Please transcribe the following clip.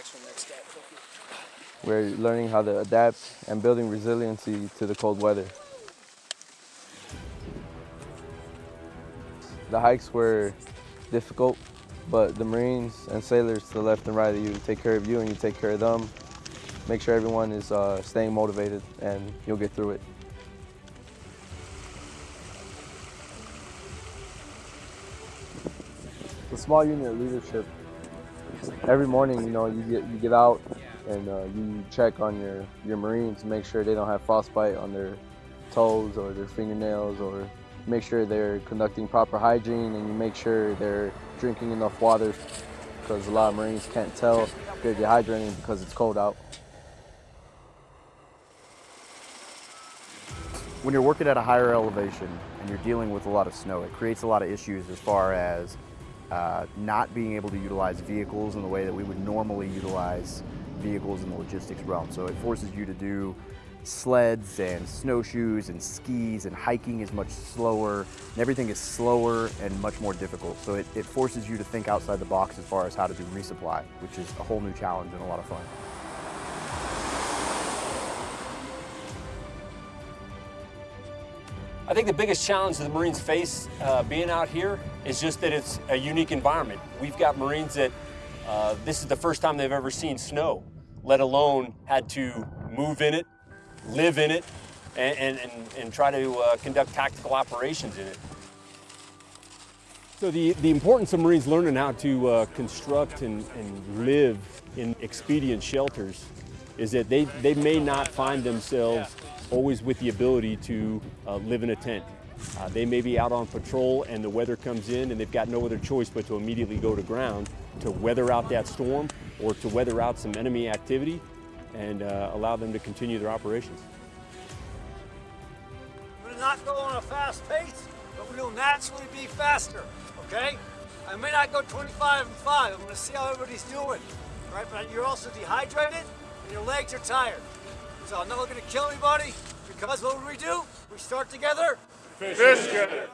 next one, next step. We're learning how to adapt and building resiliency to the cold weather. The hikes were difficult, but the Marines and sailors to the left and right of you take care of you and you take care of them. Make sure everyone is uh, staying motivated and you'll get through it. The small unit leadership, every morning, you know, you get, you get out and uh, you check on your, your Marines, make sure they don't have frostbite on their toes or their fingernails or make sure they're conducting proper hygiene and you make sure they're drinking enough water because a lot of Marines can't tell they're dehydrating because it's cold out. When you're working at a higher elevation and you're dealing with a lot of snow, it creates a lot of issues as far as uh, not being able to utilize vehicles in the way that we would normally utilize vehicles in the logistics realm. So it forces you to do sleds and snowshoes and skis and hiking is much slower and everything is slower and much more difficult. So it, it forces you to think outside the box as far as how to do resupply, which is a whole new challenge and a lot of fun. I think the biggest challenge that the Marines face uh, being out here is just that it's a unique environment. We've got Marines that uh, this is the first time they've ever seen snow, let alone had to move in it, live in it, and, and, and, try to uh, conduct tactical operations in it. So the, the importance of Marines learning how to uh, construct and, and live in expedient shelters is that they, they may not find themselves always with the ability to uh, live in a tent. Uh, they may be out on patrol and the weather comes in and they've got no other choice but to immediately go to ground to weather out that storm or to weather out some enemy activity and uh, allow them to continue their operations. We're not go on a fast pace, but we'll naturally be faster, okay? I may not go 25 and 5. I'm going to see how everybody's doing, right? But you're also dehydrated and your legs are tired. So I'm not looking to kill anybody because what would we do? We start together. Fish, Fish together.